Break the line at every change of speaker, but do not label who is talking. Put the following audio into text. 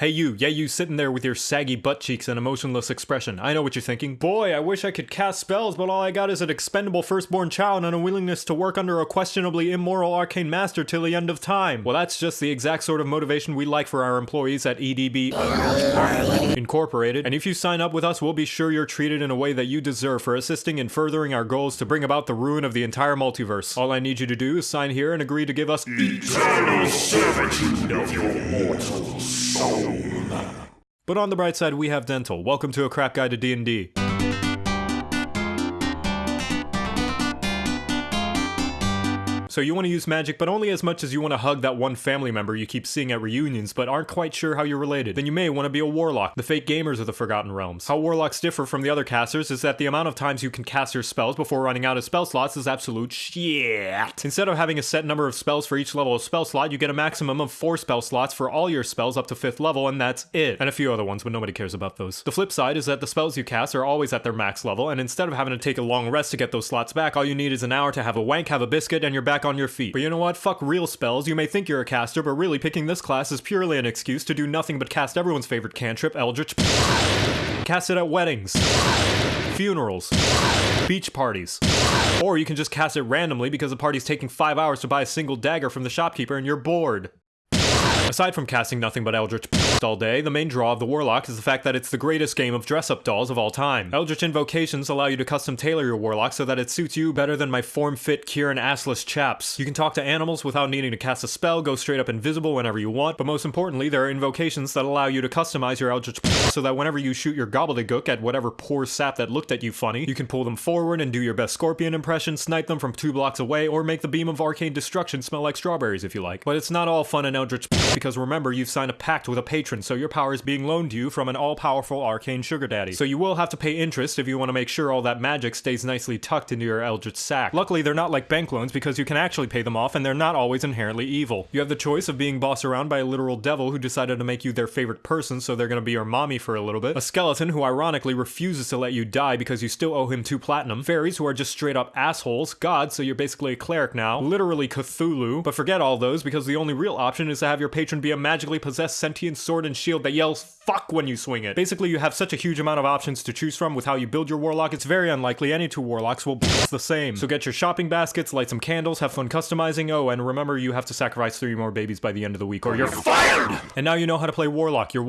Hey you, yeah you sitting there with your saggy butt cheeks and emotionless expression. I know what you're thinking. Boy, I wish I could cast spells, but all I got is an expendable firstborn child and a willingness to work under a questionably immoral arcane master till the end of time. Well, that's just the exact sort of motivation we like for our employees at EDB Incorporated. And if you sign up with us, we'll be sure you're treated in a way that you deserve for assisting in furthering our goals to bring about the ruin of the entire multiverse. All I need you to do is sign here and agree to give us
eternal servitude of your mortal soul.
But on the bright side, we have dental. Welcome to a crap guide to D&D. So you want to use magic, but only as much as you want to hug that one family member you keep seeing at reunions, but aren't quite sure how you're related. Then you may want to be a warlock, the fake gamers of the Forgotten Realms. How warlocks differ from the other casters is that the amount of times you can cast your spells before running out of spell slots is absolute shit. Instead of having a set number of spells for each level of spell slot, you get a maximum of 4 spell slots for all your spells up to 5th level, and that's it. And a few other ones, but nobody cares about those. The flip side is that the spells you cast are always at their max level, and instead of having to take a long rest to get those slots back, all you need is an hour to have a wank, have a biscuit, and you're back on your feet. But you know what? Fuck real spells. You may think you're a caster, but really picking this class is purely an excuse to do nothing but cast everyone's favorite cantrip, Eldritch. Cast it at weddings, funerals, beach parties. Or you can just cast it randomly because the party's taking five hours to buy a single dagger from the shopkeeper and you're bored. Aside from casting nothing but Eldritch all day, the main draw of the Warlock is the fact that it's the greatest game of dress-up dolls of all time. Eldritch Invocations allow you to custom tailor your Warlock so that it suits you better than my form-fit Kieran assless chaps. You can talk to animals without needing to cast a spell, go straight up invisible whenever you want, but most importantly, there are invocations that allow you to customize your Eldritch so that whenever you shoot your gobbledygook at whatever poor sap that looked at you funny, you can pull them forward and do your best Scorpion impression, snipe them from two blocks away, or make the beam of arcane destruction smell like strawberries if you like. But it's not all fun in Eldritch because remember, you've signed a pact with a patron, so your power is being loaned to you from an all-powerful arcane sugar daddy. So you will have to pay interest if you want to make sure all that magic stays nicely tucked into your Eldritch sack. Luckily, they're not like bank loans because you can actually pay them off and they're not always inherently evil. You have the choice of being bossed around by a literal devil who decided to make you their favorite person so they're gonna be your mommy for a little bit, a skeleton who ironically refuses to let you die because you still owe him two platinum, fairies who are just straight up assholes, gods so you're basically a cleric now, literally Cthulhu, but forget all those because the only real option is to have your patron be a magically possessed sentient sword and shield that yells fuck when you swing it. Basically, you have such a huge amount of options to choose from with how you build your warlock, it's very unlikely any two warlocks will be the same. So get your shopping baskets, light some candles, have fun customizing, oh, and remember you have to sacrifice three more babies by the end of the week or you're
fired!
And now you know how to play warlock, you're